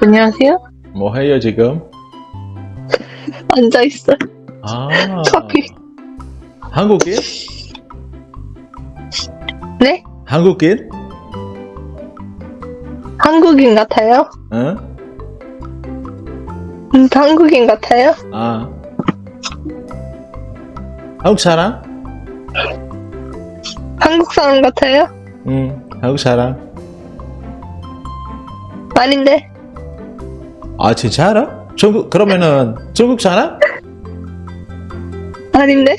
안녕하세요. 뭐 해요 지금? 앉아 있어. 아 커피. 한국인? 네? 한국인? 한국인 같아요? 응? 음, 한국인 같아요? 아 한국 사람? 한국 사람 같아요? 응 한국 사람 아닌데. 아 진짜 알아? 중국 그러면은 중국 사람? 아닌데.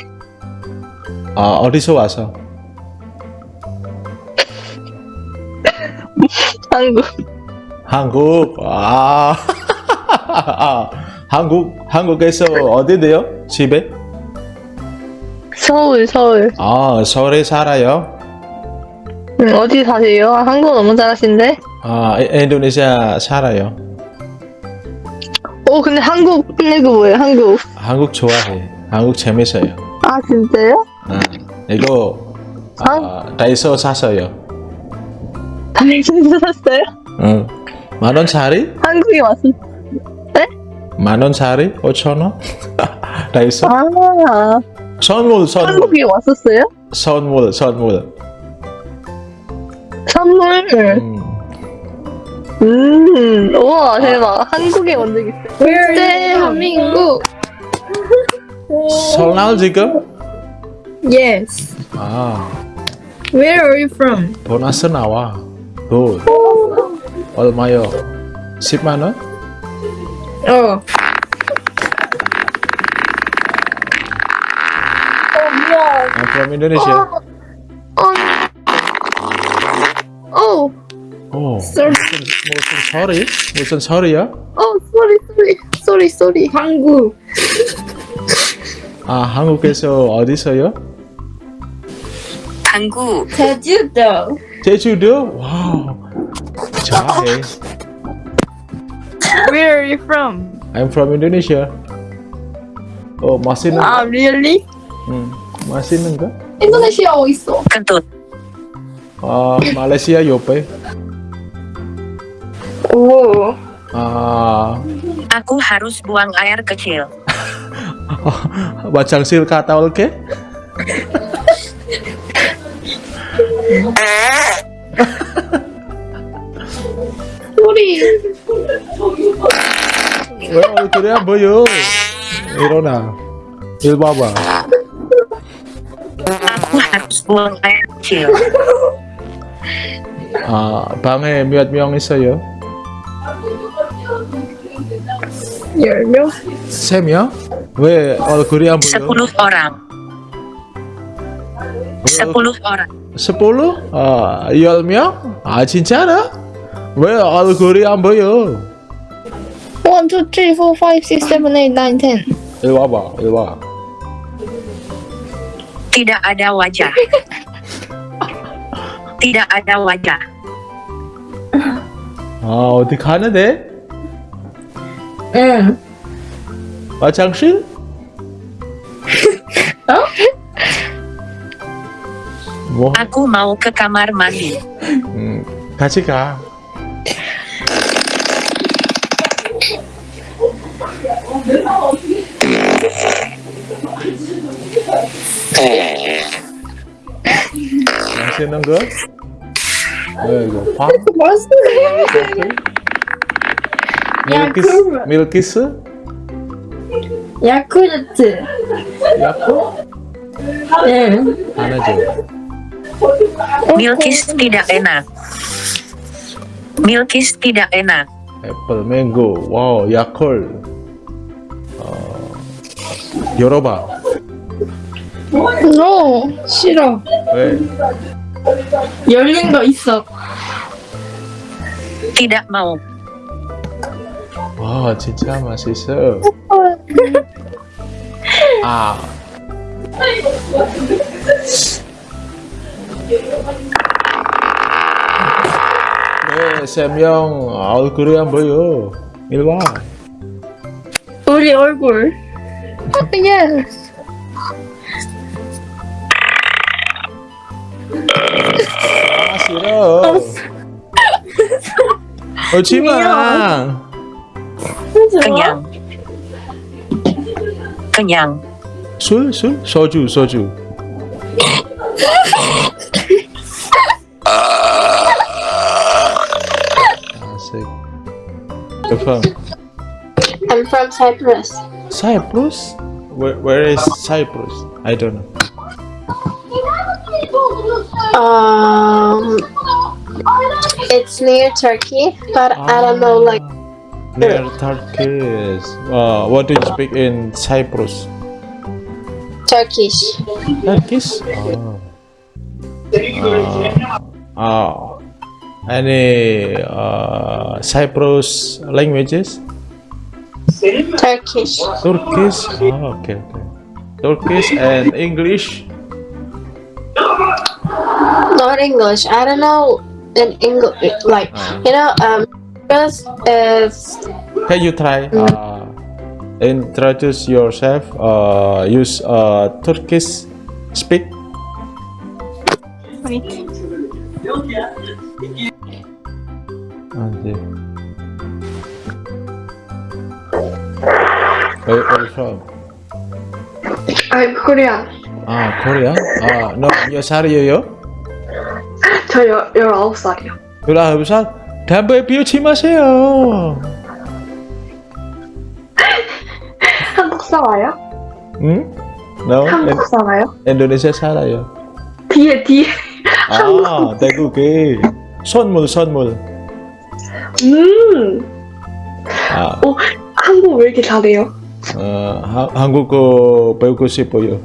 아 어디서 와서? 한국. 한국 아, 아 한국 한국에서 어디세요? 집에? 서울, 서울. 아 서울에 살아요? 음, 어디 사세요? 아, 한국 너무 잘하신데? 아 이- 인도네시아 살아요. 오, 근데 한국 플래그 뭐예요? 한국. 한국 좋아해. 한국 재밌어요. 아, 진짜요? 아, 이거 아, 다이소 샀어요. 다이소에서 샀어요? 응. 만 원짜리? 한국에 왔어. 만 원짜리? 5천 원? 다이소? 아, 선물 선물 한국에 왔었어요? 선물 선물. 선물. 음. 음, 우와, 대박. 한국에 온 적 있어요. Where 대한민국. 설날 지금? Yes. 아 Where are you from? 보너스 나와. 굿. 얼마요? 10만 원? Oh. I'm from Indonesia. 어, 오. Sorry. 무슨 소리? 무슨 소리야? 어, 쏘리, 쏘리, 쏘리, 쏘리. 한국. 아 한국에서 어디서요? 당구, 제주도. 제주도? 와우. 잘해. Where are you from? I'm from Indonesia. 어 맛있는 Ah, 거? really? 응. 맛있는 거? 인도네시아 어디 있어? kentut, 아 말레이시아 옆에. Oh. 아 aku harus buang air kecil. 화장실 갔다 올게. 쏘리. 왜 얼굴이 안 보여? 일어나. 일 봐봐. Aku harus buang air kecil. 아 방에 몇명있 어요? 열 명? 세 명? 왜 얼굴이 안 보여? 10 orang. 10 orang. sepuluh? 아, 열 명? 아, 진짜로? 왜 얼굴이 안 보여? 1, 2, 3, 4, 5, 6, 7, 8, 9, 10. 일 와봐, 일 와. Tidak ada wajah. Tidak ada wajah. 아, 어디 가는 데? 응. 화장실? 뭐? Aku mau ke kamar mandi. 음, 같이 가. 맛있는 거? 왜 이거 빵? 맛있네. 밀키스? 야쿠르. 밀키스? 야쿠르트. 야쿠? 응. 하나 줘. Milkis tidak enak. Milkis tidak enak. 애플, 맹고, 와우, 야콜. 어, 열어봐. No. 싫어. 왜? 열린 거 있어. Tidak mau. 와, 진짜 맛있어. 아. 네, 세명 얼굴이 안 보여. 이리 와. 우리 얼굴. Yes. 오지 마. 그냥 그냥 술, 술, 소주, 소주. 아, sick. You're from I'm from Cyprus. Cyprus? Where, where is Cyprus? I don't know. Um, it's near Turkey, but I don't know like Near Turkish. Uh, what do you speak in Cyprus? Turkish. Turkish? Oh. Uh, uh, any uh, Cyprus languages? Turkish. Turkish? Oh, okay, okay. Turkish and English? Not English. I don't know in English. Like uh. you know, um, first is. Uh, Can you try? Mm. Uh, introduce yourself. Uh, use uh, Turkish speak. Wait. Okay. Where, where from? I'm Korean. Ah, Korea? Ah, no, you're sorry, yo. 저 열, 19살이요. 열아홉 살? 담배 피우지 마세요. 한국 살아요? 응? No? 한국 살아요? 인도네시아 살아요. 뒤에, 뒤에. 아, 태국에 선물, 선물. 음, 아, 어, 한국 왜 이렇게 잘해요? 어, 하, 한국어 배우고 싶어요.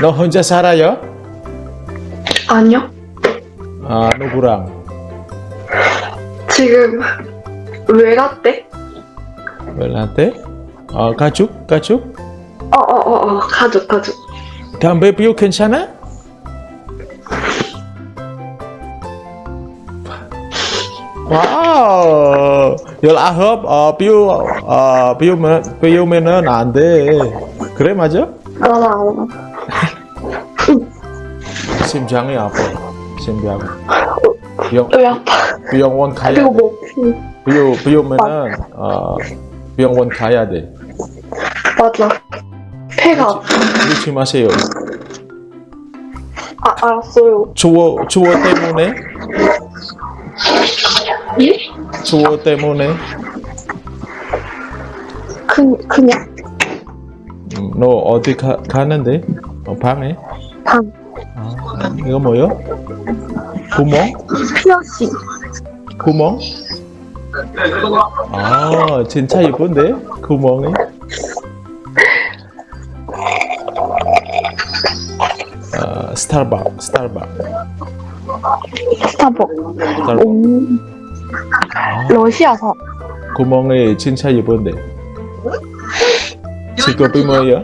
너 혼자 살아요? 아니요. 아, 누구랑? 지금 왜 갔대? 웰한테? 어, 가족? 가족? 어, 어, 어, 어, 가족, 가족. 담배 피우 괜찮아? 와우, 열아홉, 어, 피우, 어, 피우면, 피우면은 안 돼. 그래, 맞아? 알아. 심장이 아파. 심장. 병, 왜 아파? 병원 가야 돼. 비오, 비 오면은, 어, 병원 가야 돼. 맞아. 폐가 아파. 조심하세요. 아, 알았어요. 추워, 추워 때문에? 예? 추워 때문에? 그, 그냥, 음, 너 어디 가, 가는데? 어, 방에? 방, 아, 이거 뭐요? 구멍? 피어싱. 구멍? 아, 진짜 이쁜데? 구멍이? 아, 스타벅, 스타벅. 스타벅. 스타벅. 음, 아, 러시아사. 구멍이 진짜 이쁜데. 직업이 뭐야?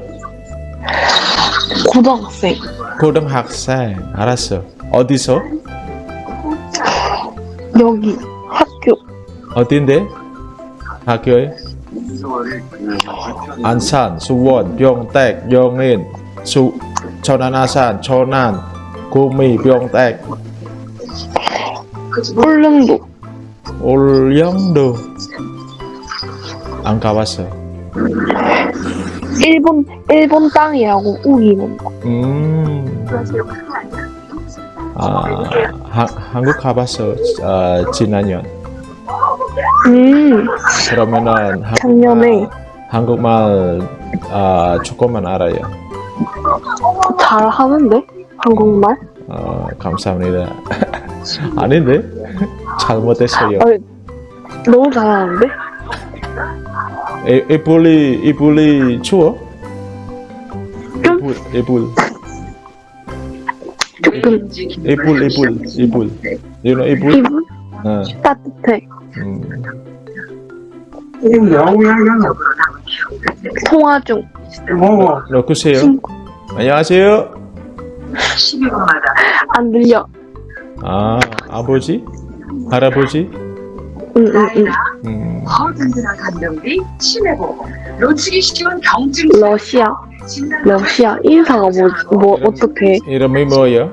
고등학생. 고등학생. 알았어. 어디서? 여기. 학교. 어딘데? 학교에? 안산, 수원, 병택, 영인, 수, 천안아산, 천안, 구미, 병택, 울릉도. 올영도. 안 가봤어. 일본, 일본 땅이라고 우기는 거. 음. 아, 하, 한국 가봤어. 아, 지난년. 음, 그러면은 작년에. 한국말 아, 조금만 알아요. 잘 하는데? 한국말? 어, 감사합니다. 아닌데? 잘못했어요. 아, 너무 잘하는데? 이, 이불이, 이불이 추워? 좀? 이불, 이불, 조금 이불, 이불, 이불. You know? 기분 어, 따뜻해. 음. 통화 중. 누구세요? 친구. 안녕하세요. 안 들려. 아, 아버지? 할아버지? 응, 응, 응. 음, 허든들한 감정들이 심해고 놓치기 쉬운 경증 러시아. 러시아. 인사가 뭐, 뭐, 어떻게. 이름이 뭐예요?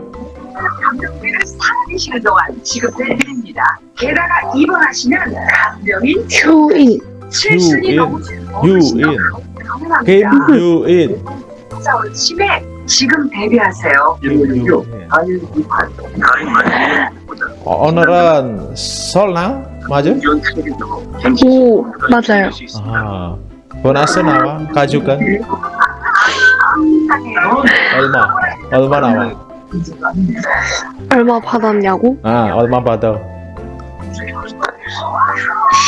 살아계시는 동안 지급될 일입니다. 게다가 입원하시면 간병인 휴인. 너무. Game you in. 싸울 침에 지금 데뷔하세요. 어, 오늘은 설날 맞아? 오, 맞아요. 아, 보너스 나와 가족은 얼마? 얼마 나와? 얼마 받았냐고? 아, 얼마 받아?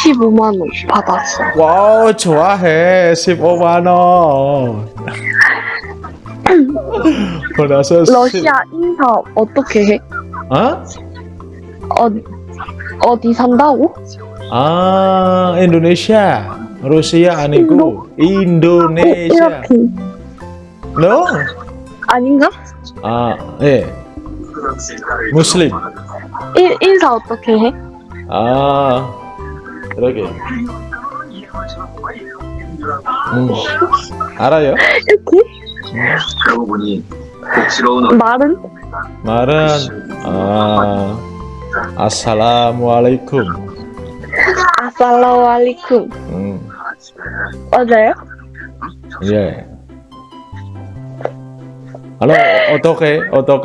15만 원 받았어. 와우, 좋아해. 15만 원. 보너스 10 러시아 인사 어떻게 해? 어? 어, 어디 산다고? 아, 인도네시아. 러시아 아니고 인도 네시아. 이렇게 No? 아닌가? 아, 예. 무슬림. 인, 인사 어떻게 해? 아, 그러게. 음, 알아요? 이렇게? 그러고 보니 말은? 말은 아, 아살라무알레이쿰. 아살라말리쿰. 음, 맞아요? 예. 알로 어떻게 어떻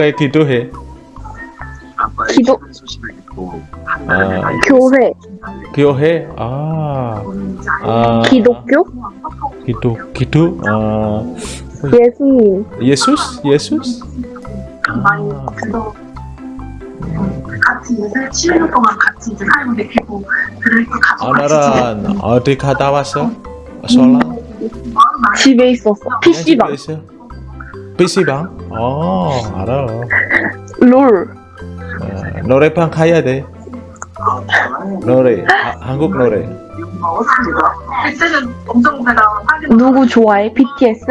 같이 이제 7년 동안 같이 이제 살고 계시고 그럴 때 가족 오늘은 어디 갔다 왔어? 설날? 집에 있었어. PC방, PC방? 어, 알아. 롤. 어, 노래방 가야 돼. 노래, 하, 한국 노래. 엄청 누구 좋아해? BTS?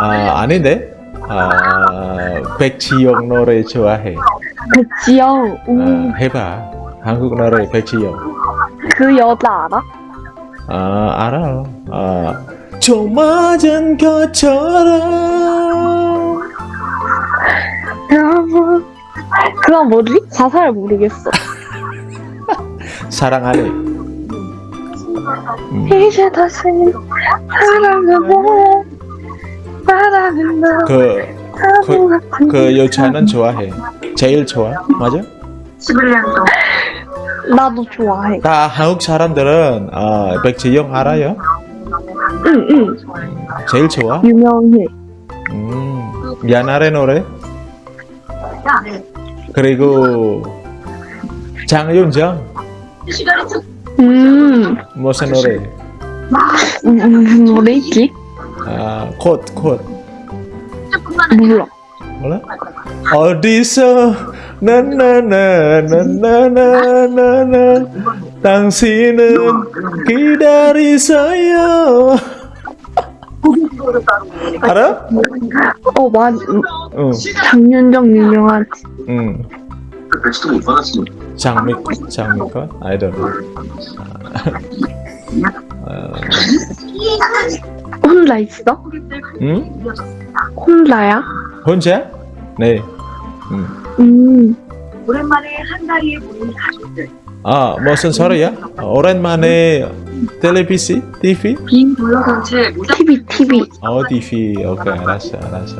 아, 아닌데? 아, 백지영 노래 좋아해. 백지영. 우, 아, 해봐. 한국 노래 백지영. 그 여자 알아? 아, 알아. 아, 좀 맞은 것처럼. 여러분. 그럼 뭐지? 가사를 모르겠어. 사랑하네. 이제 다시 사랑하고 바라는 너 그, 그, 그 여자는 좋아해. 제일 좋아. 맞아? 11년 동안 나도 좋아해. 다 한국 사람들은 아, 백지영 알아요? 응, 응. 제일 좋아? 유명해. 음, 미안하래 노래. 그리고 장윤정 음, 무슨 노래? 음, 무슨 노래 있지? 아, 콧, 콧. 몰라. 몰라? 어디서 나나나나나나나 당신은 기다리세요. 알아? 어, 맞, 응, 장윤정 유명하지. 응. 장미꽃, 장미꽃? I don't know. 아, 혼자 있어? 응? 혼자야? 혼자? 네. 응. 음, 오랜만에 한 자리에 모인 가족들 아, 무슨 소리야? 오랜만에 텔레비시? TV? 빈 불러선 채 TV, TV. 어, TV. 오케이, 알았어, 알았어.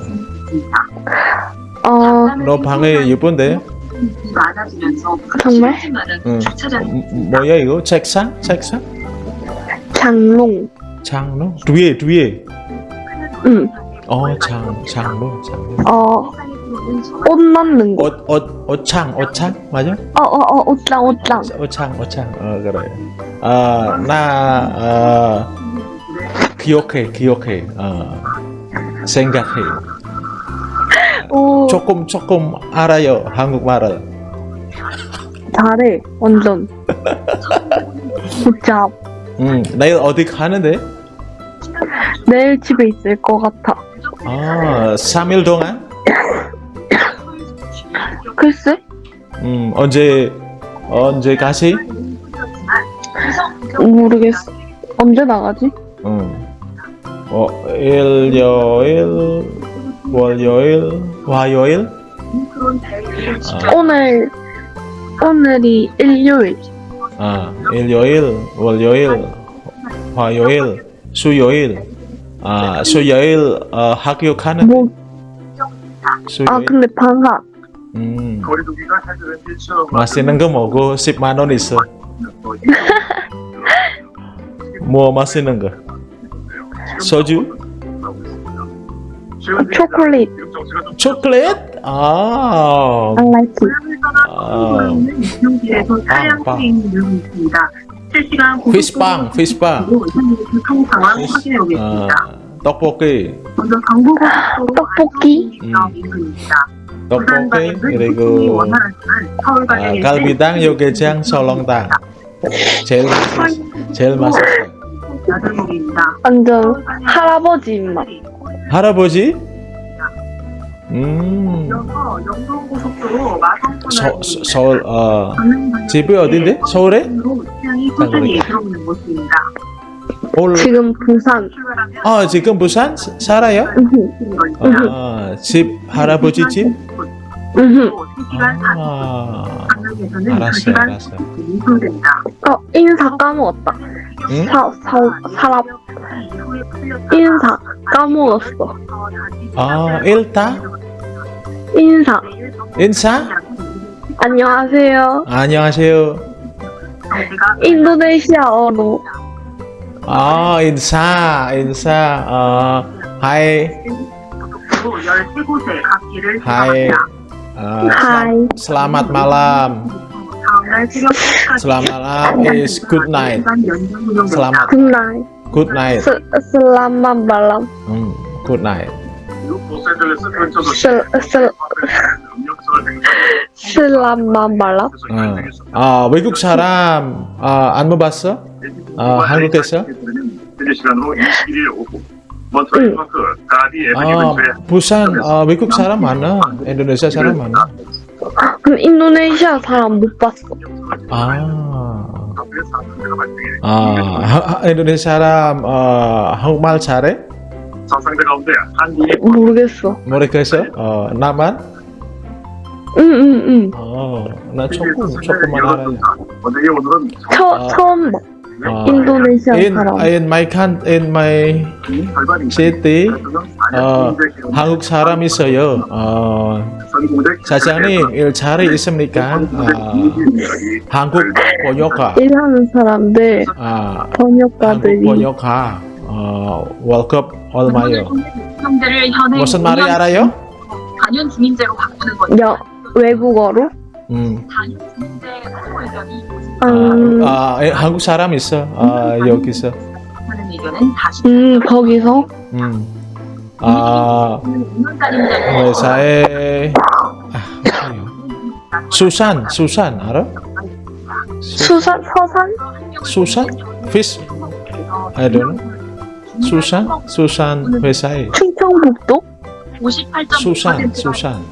어, 너 방에 예쁜데? 정말? 응. 주차장 음, 뭐야 이거? 책상? 책상? 장롱. 장로? 뒤에, 뒤에. 응. 어, 장, 장로, 장로. 어, 옷 넣는 거. 옷, 옷, 옷창, 옷창? 맞아? 어, 어, 어, 옷장, 옷장. 옷창, 옷창. 어, 그래. 아, 나, 아, 기억해, 기억해. 어, 생각해. 오, 조금, 조금 알아요, 한국말을. 잘해. 완전. 굿잡. 음, 내일 어디 가는데? 내일 집에 있을 것 같아. 아, 3일 동안? 글쎄? 음, 언제, 언제 가시? 모르겠어. 언제 나가지? 음. 어, 일요일, 월요일, 화요일? 아, 오늘, 오늘이 일요일. 아, 일요일, 월요일, 화요일, 수요일, 아 수요일 어, 학교 가는 뭐, 아, 수요일. 근데 방학. 음, 맛있는 거 먹고 10만 원 있어. 뭐 맛있는 거? 소주? 초콜릿. 초콜릿? 아, I like it. 아, 차량 빵. 수행 늘고 있습니다. 실시간 피스빵, 피스빵. 교통 상황 확인해 보겠습니다. 아, 떡볶이, 먼저 경부고속도로 떡볶이. 음. 안성입니다. 떡볶이 그리고 아, 갈비탕, 요게장, 설렁탕. 제일 맛있어. 제일 맛있어. 야들목입니다. 완전 할아버지 입맛. 할아버지? 음, 이어서 영동고속도로 마성분을 서, 서, 서울 어 집이 어딘데? 서울에? 들어오는 모습입니다. 올, 지금 부산. 아 지금 부산 사- 살아요? 아, 집 할아버지 집? 으흠. 3시간 40분 아, 알았어요, 2시간 알았어요. 어, 인사 까먹었다. 응? 사, 사, 사람, 인사 까먹었어. 아, 일타? 인사. 인사? 안녕하세요. 안녕하세요. 인도네시아어로. 아, 인사, 인사. 어, 하이, 13곳의 각기를 하이. 아, Hi. selamat malam. 다음날 새벽 4시까지 Selamat malam is good night. 시간 연장 운영됩니다. Selamat 굿나잇. good night. 스, 슬라만 발람. 음, good night. 로스앤젤레스 근처도 슬, 슬, 슬라만 발람. 어. 아, 외국 사람 아, 안 먹었어? 아, 한국에서? 현재 시간으로 21일 오후 몬트리올 파크 가디 에브니 아, 근처에 부산 아, 외국 사람 많아. 인도네시아 사람 많아. 그럼 인도네시아 사람 못 봤어. 아. 아, 인도네시아 사람 어, 한국말 잘해? 모르겠어. 모르겠어? 어, 나만? 응, 응, 응. 어, 나 조금 조금만 알아요. 처, 아. 처음 봐. 아, 인도네시아 in in my can in my city 어, 한국 사람 있어요. 어, 사장님 일 잘해 있습니까? 아, 한국 번역가. 일하는 사람들, 아, 번역가들이. 번역가. 어, 월급 얼마요? 무슨 말이 알아요? 단연 중인제로 바꾸는 것 여, 외국어로? 음. 단연 중인제 의견이 음, 아, 에, 한국 사람 있어. 아, 여기서. 하는 의견은 다시 음, 거기서? 음. 아, 5년짜리 회사에 아? 수산, 수산 알아? 수산, 서산? 수산? Fish? I don't know. 수산? 수산 회사에 충청북도? 58.5% 수산, 수산.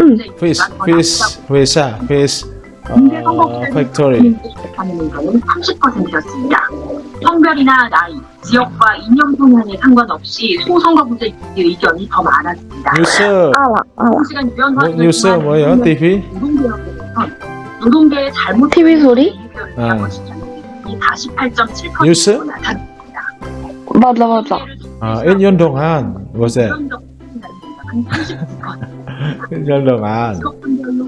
응. Fish, fish 회사, fish 어, 팩토리. 하는 의견은 30%였습니다. 성별이나 나이, 지역과 이념 성향에 상관없이 소선거구제 의견이 더 많았습니다. 뉴스, 알아, 알아. 시간 유연 뭐, 뉴스 뭐예요? TV? 노동계의 잘못 TV 소리? 아. 이48.7% 뉴스? 맞아, 맞아. 아, 1년 동안 뭐지? 1년 동안.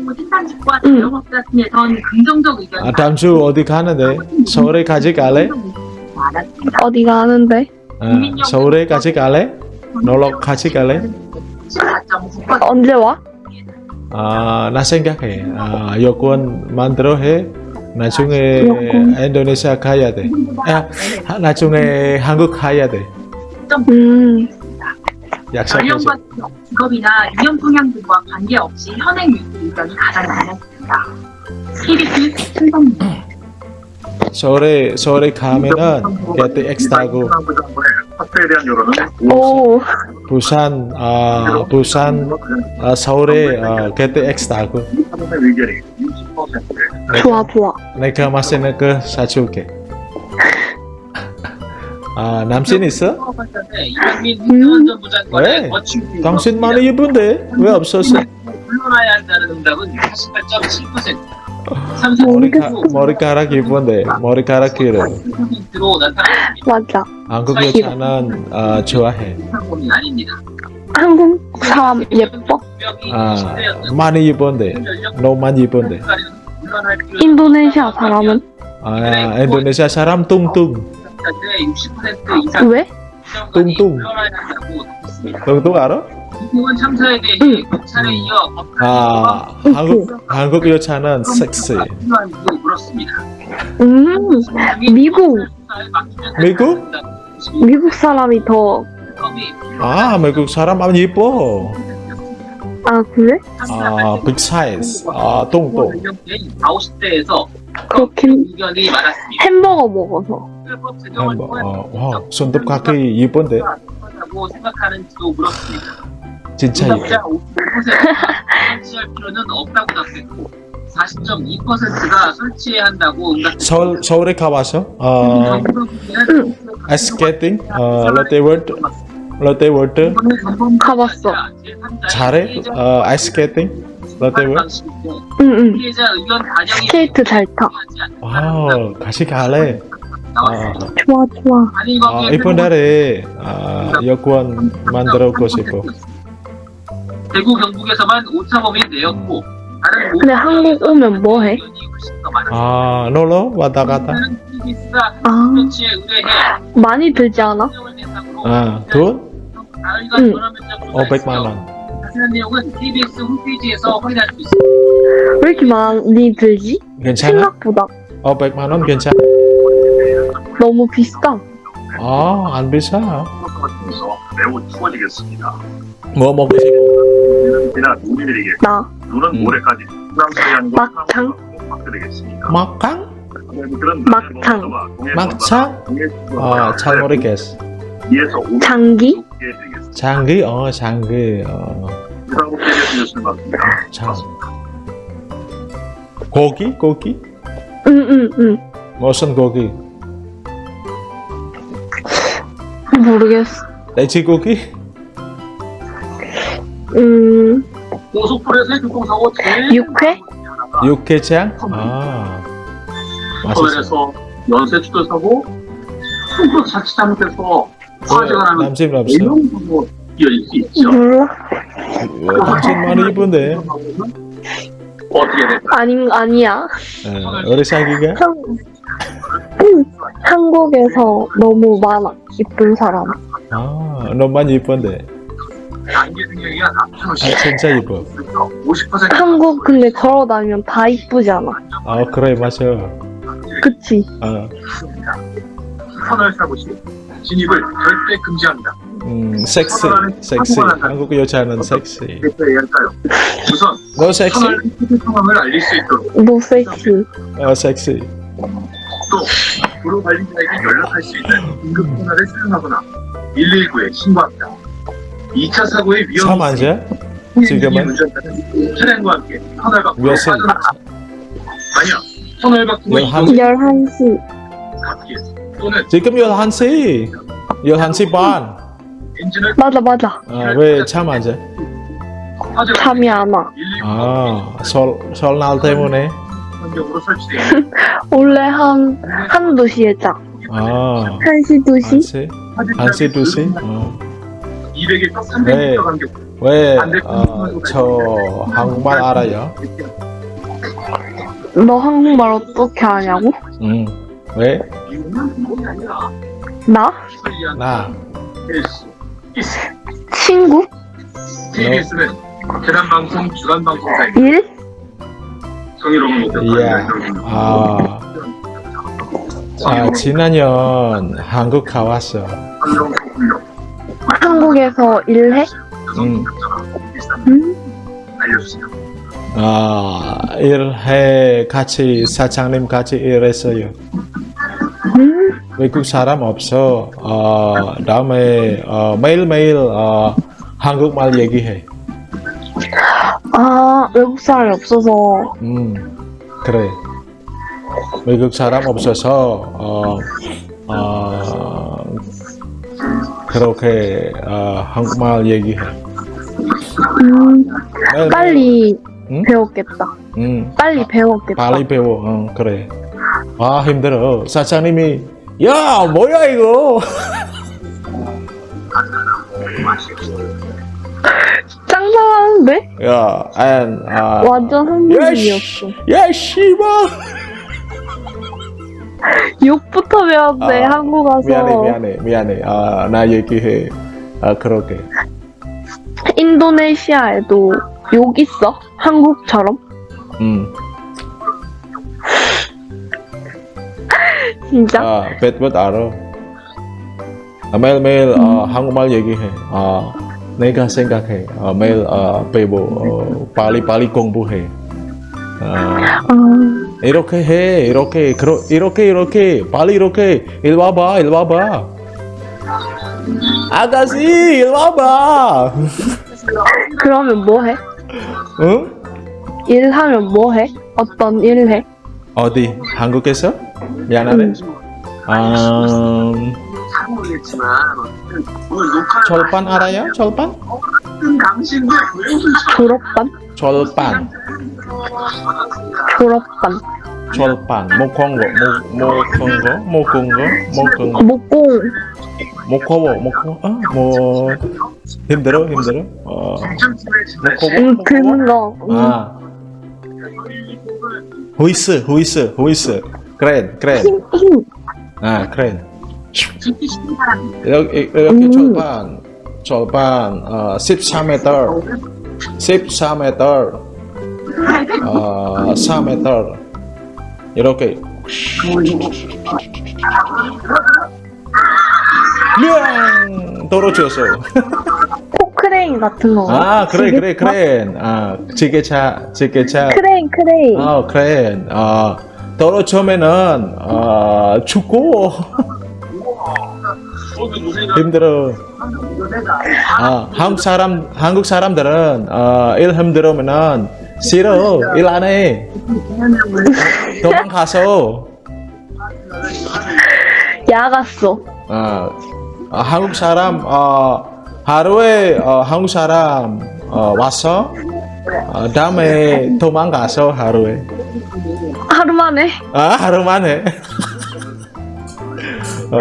직업분별로 생산직과 응. 자영업 같은에선 긍정적 의견이 아, 다음 주 어디 가는데? 서울에 같이 갈래? 어디 가는데? 아, 서울에 같이 갈래? 놀러 같이 갈래? 14.9% 언제 와? 아, 나 생각해. 아, 여권 만들어 해. 나중에. 인도네시아 가야 돼. 아, 하- 나중에 한국 가야 돼. 음. 연령과 직업이나 유형 성향들과 관계없이 현행 유지 의견이 가장 많았습니다. KBS 신성입니다. 서울에 서울에 가면은 KTX 타고 학교에 대한 여론은 오, 부산 아 부산 아, 서울에 아, KTX 타고 사람의 의견이 60%에 좋아, 좋아. 내가 맛있는 거 사줄게. 아 남친 있어? 음. 왜? 거친 당신 많이 예쁜데 왜 없었어? 물러나야 한다는 응답은 48.7% 삼성 머리카, 머리카락 이쁜데 머리카락 길어. 맞아. 한국 여자는 어, 좋아해 상품이 아닙니다. 한국 사람 예뻐? 아 많이 이쁜데 너무 이쁜데 인도네시아 사람은? 아 인도네시아 사람 뚱뚱 60% 이상 왜? 덧붙였습니다. 뚱뚱 알아? 이번 참사에 대해 검찰에 이어 아 한국 한국 여자는 섹시 물었습니다. 음, 미국. 미국? 미국 사람이 더, 아 미국 사람 아주 이뻐 아, 그래? 아 빅 사이즈 아 뚱뚱 50대에서 그렇긴, 의견이 많았습니다. 햄버거 먹어서. 햄버 어, 와 손톱깎이 이쁜데? 라고 생각하는지도 물었습니다. 진짜 이뻐. 응답자 55%가 설치할 필요는 없다고 답했고 40.2%가 설치해야 한다고 응답. 서울 서울에 가봐서 어 스케이팅 어 롯데월드 롯데월드. 가봤어. 잘해? 어 ice skating 롯데월드 응, 응. 피해자 의견 반영이 스케이트 잘 타. wow 같이 갈래? 아, 좋아, 좋아. 아 이번 달에 아 여권 만들고 싶어 대구 경북에서만 오차범위 내였고 다른 근데 한국 오면 뭐 해? 아 놀러 왔다 갔다 아, 많이 들지 않아? 아돈 가을과 응. 전화 면접 조사했으며 500만 원 자세한 내용은 TBS 홈페이지에서 확인할 수 있습니다. 왜 이렇게 많이 들지? 괜찮아? 생각보다 500만 원 괜찮아? 너무 비싸. 아 안 비싸 통해서 매우 추워지겠습니다. 뭐? 이나 우리들에게 나. 눈은 음. 모레까지 막창? 그런 막창. 막창? 아잘 모르겠어 이에서 5만 장기? 개 되겠습니다. 장기? 어 장기 어. 장. 고기? 고기? 응, 응, 응. 무슨 고기? 모르겠어. 돼지고기? 음, 고속도로에서의 교통사고 제일 육회? 육개장? 아 맛있어 서울에서 연쇄 추돌 사고 송도 자칫 잘못해서 화재가 나는 남심 대형 사고 이어질 수 있죠. 몰라. 당신 많이 이쁜데 어떻게 될까? 아닌, 아니야. 어, 우리 사기가? 한, 한국에서 너무 많아. 이쁜 사람. 아 너무 많이 이쁜데 아 4,000원씩 진짜 이뻐 50% 한국 근데 걸어 다니면 다 이쁘잖아. 아 그래 맞아 그치? 아, 터널 사고 시 진입을 절대 금지합니다. 음 섹시 섹시 한국 여자는 섹시? 우선 너 섹시? 터널 내 상황을 알릴 수 있도록 너 섹시. 어 섹시 또 도로 관리자에게 연락할 수 있는 긴급 전화를 사용하거나 119에 신고합니다. 2차 사고의 위험 참 앉아? 지금은? 차량과 함께 터널 밖으로 몇 시? 빠져나가 아니야 터널 밖으로 열한- 이동 11시. 걷기 또는 지금 11시 11시 반 맞아, 맞아. 아, 왜참 앉아? 화재가 잠이 안 와. 119아 설, 설날 때문에 환경으로 설치되어 원래 한, 한두 시에 자. 아 1시, 2시? 1시? 1시 2시? 어. 200에서 네. 300m 간격 왜 어, 저 한국말 알아요? 너 한국말 어떻게 하냐고? 응 왜? 나? 나. 친구? TBS는 재난 방송 주간 방송사입니다. 일? 정의로운 목표 이야 아, 아 지난년 한국 가왔어 한국에서 일해? 응. 음? 알려주세요. 아 일해 같이 사장님 같이 일했어요 음? 외국 사람 없어 어, 다음에 어, 매일매일 어, 한국말 얘기해 아, 외국 사람이 없어서. 음 그래 외국 사람 없어서 어, 어, 그렇게 어, 한국말 얘기해 음, 매일매일. 빨리 응? 배웠겠다. 응. 빨리 배웠겠다. 빨리 배워. 어, 그래. 아, 힘들어. 사장님이, 야, 뭐야, 이거? 짱짱하는데? 야, and, 아, 완전 한국인이었어. 야, 씨발! 욕부터 배웠네, 아, 한국 가서. 미안해, 미안해, 미안해. 아, 나 얘기해. 아, 그러게. 인도네시아에도 욕 있어? 한국처럼? 음. 진짜? 아, 뱃뱃 알아. 아, 매일 매일 어, 한국말 얘기해. 아, 내가 생각해. 아, 매일 어, 배워. 어, 빨리 빨리 공부해. 아, 아, 이렇게 해. 이렇게 그러, 이렇게 이렇게 빨리 이렇게 일 와봐. 일 와봐. 아가씨 일 와봐. 그러면 뭐 해? 응? 일하면 뭐 해? 어떤 일 해? 어디? 한국에서? 미안하네. 아, 잘 모르겠지만 오늘 녹화 절반 알아요? 절반? 당신들 왜 옷을 졸업반? 절반. 졸업반. 절반. 목콩거, 목, 목콩거, 목콩거, 목콩거. 목공. 목코워, 목코, 어? 뭐 힘들어, 힘들어. 어, 목코워, 응, 목코워. 드는 거. 응. 아, 호이스, 호이스, 호이스. 크레인, 크레인. 힘, 힘. 아. 깊 이 이렇게, 이렇게 음. 절반, 절반, 어, 14m, 14m, 어, 4m. 이렇게. 명 떨어졌어. 포크레인 같은 거. 아 그래 그래? 크레인 아 지게차 지게차 크레인, 크레인. 아 크레인 아 떨어지면은 아 죽고 힘들어. 아 한국 사람 한국 사람들은 아일 힘들으면은 싫어. 일 안 해. 도망가서. 야갔어. 아, 아, 한국 사람 어, 하루에 어, 한국 사람 어, 와서 어, 다음에 도망가서 하루에. 하루 만에. 아 하루 만에. 어,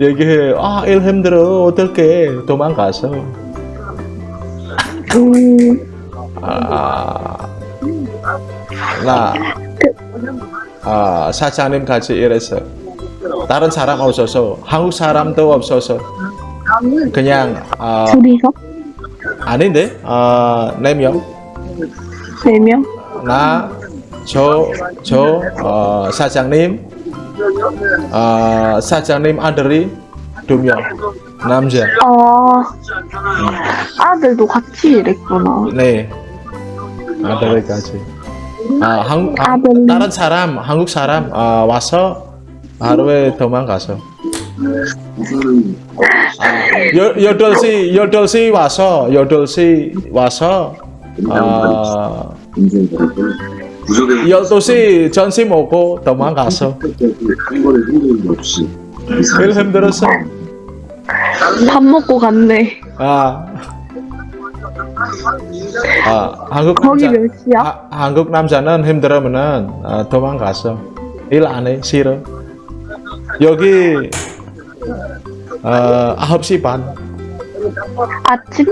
얘기해 아 일 힘들어 어떡해 도망가서 음, 아, 나 아, 사장님 같이 일했어 다른 사람 없어서 한국 사람도 없어서 그냥 아, 둘이서? 아닌데 아, 네 명. 네 명? 나, 저, 저, 어, 사장님, 어, 사장님 아들이 두 명, 남자. 아, 아들도 같이 일했구나. 네, 아들이 같이. 아, 한국, 아, 아들이. 다른 사람, 한국 사람 아, 와서 하루에 도망가서. 아, 여, 여덟 시, 여덟 시 와서, 여덟 시 와서, 아, 부족의 열두 시 점심 먹고 도망가서. 한 번에 흔들림 없이 일 힘들었어. 밥 먹고 갔네. 아, 아 한국 거기 남자, 몇 시야? 아, 한국 남자는 힘들으면은 아, 도망가서 일 안해 싫어. 여기 어, 9시 반 아침?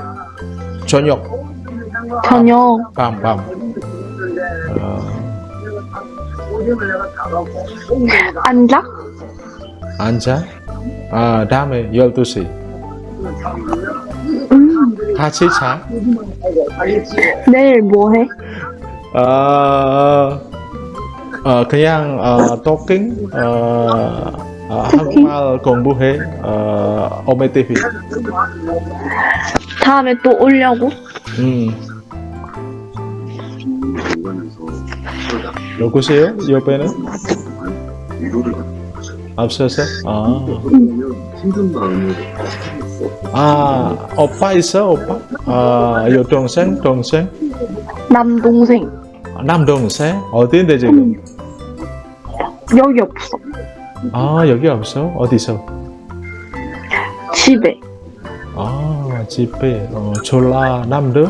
저녁 저녁? 밤 밤. 앉아? 앉아. 아 다음에 12시 음, 같이 자. 내일 뭐 해? 어, 어 그냥 어, 토킹 어, 어? 한국말 공부해 어, 오메 TV 다음에 또 오려고? 음. 누구세요? 옆에는? 없어서? 아, 마음을 아 오빠 있어 오빠? 아 여동생 동생? 남동생. 남동생? 어디인데 지금? 여기 없어. 아 여기 없어? 어디서? 집에. 아 집에 어, 졸라 남들?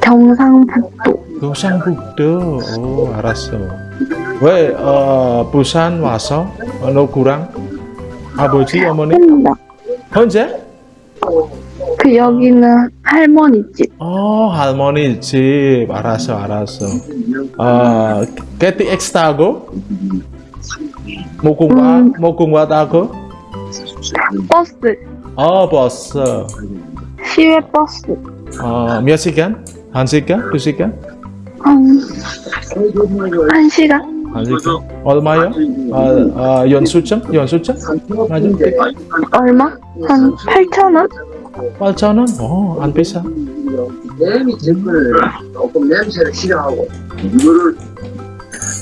경상북도. 경상북도. 오, 알았어. 왜 어, 부산 와서 어, 노구랑 아버지 어머니 혼자. 혼자? 그 여기는 할머니 집. 어 할머니 집 알았어 알았어. 어 KTX 타고 모공과 음. 모공과 타고 버스. 어 버스 시외 버스. 어몇 시간? 한 시간? 두 시간? 한, 한 시간? 한 시간? 얼마요? 어, 어 연수증? 연수증? 맞아? 얼마? 한 8,000원? 8천 원? 어, 안 비싸. 냄이 제거를 조금 냄새를 싫어하고 이거를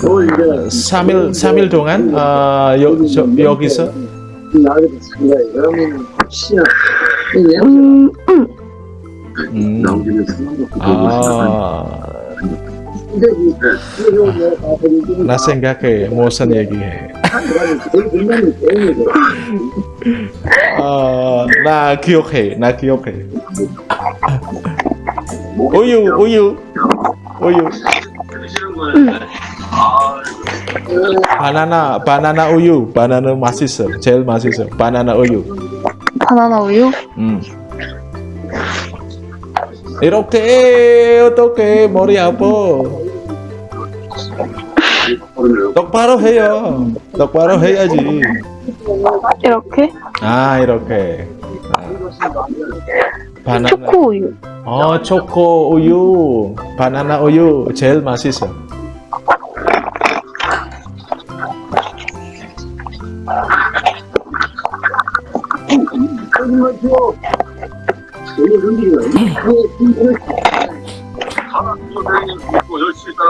또 이제 3일 3일 동안 어, 여, 저, 여기서 음, 음. 음, 아, 근데 이 이거 뭐 아버지 나 생각해 무슨 얘기해. 제일 중요한 게 게임이 이렇게 어떻게 머리 아파? 똑바로 해요. 똑바로 해야지. 이렇게? 아 이렇게. 아. 바나나. 초코 우유. 어 초코 우유, 바나나 우유 제일 맛있어.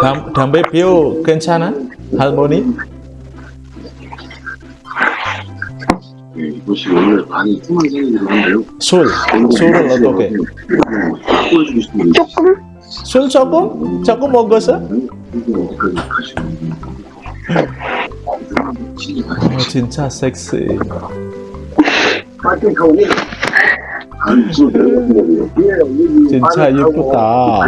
담, 담배 피우 괜찮아? 할머니? 이것이 원래 많이 통한 생각이 들었는데요. 술, 술을 어떻게? 조금? 술 조금? 조금 먹었어? 어, 진짜 섹시. 진짜 예쁘다.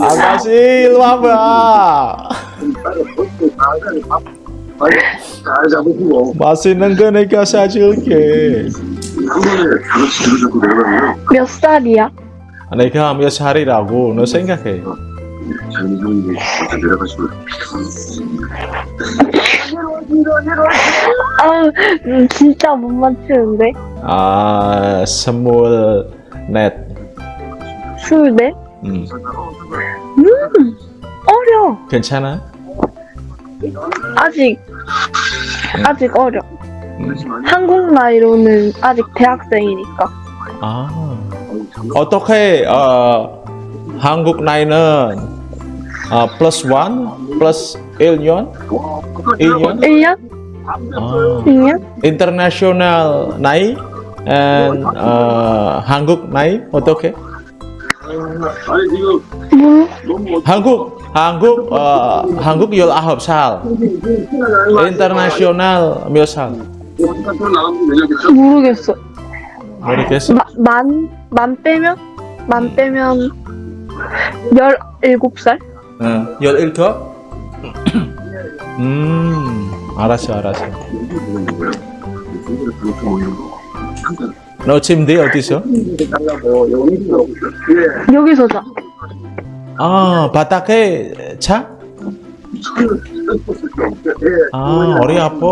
아가씨 일로 와봐. 맛있는 거 내가 사줄게. 몇 살이야? 내가 몇 살이라고 너 생각해. 아, 음, 진짜 못 맞추는데? 아 스물 넷. 술네? 음, 음, 어려. 괜찮아? 아직, 아직 어려. 음. 한국 나이로는 아직 대학생이니까. 아 어떻게 어, 한국 나이는 어, 플러스 원 플러스 1년 1년 1년? 아, 2년? international 나이 and 어, 한국 나이 어떻게 아니 지금 뭐? 너무 한국 한국 어, 한국 19살 international 몇 살? 어디까지 나가면 되냐겠죠? 모르겠어. 모르겠어? 마, 만, 만 빼면? 만 빼면 17살? 어, 17? 음, 알았어, 알았어. 너 침대 어디서? 여기서 자. 아, 바닥에 차? 아, 어리 아파.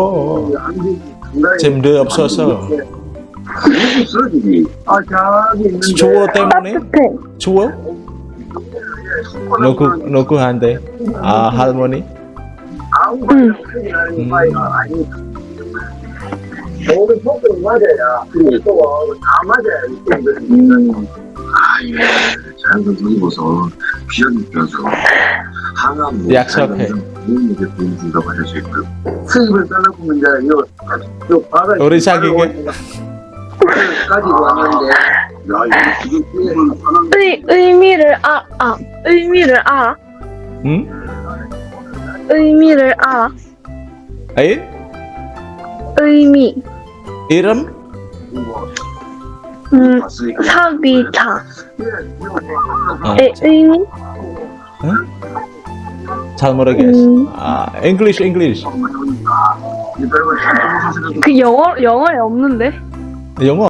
침대 없어서. 아 저기 있는데 추워 때문에? 따뜻해. 추워? 누구, 누구한테? 아, 할머니? 응. 음. 모든 속도를 맞아야 그리고 또다 맞아야 음, 아예 자연선 선보서 비가 느껴서 항암 약속해. 보여준다고 할수 있고요 수입을 떠나보면 이제 이거 또 바다 우리 사귀게? 가지고 왔는데 의, 의미를 아, 아, 의미를 아, 응? 의미를 아, 에이? 의미. 이름? 음, 사비타. 아, 의, 의미? 잘 모르겠어. 음. 아, English, English. 그 영어, 영어에 없는데? 영어.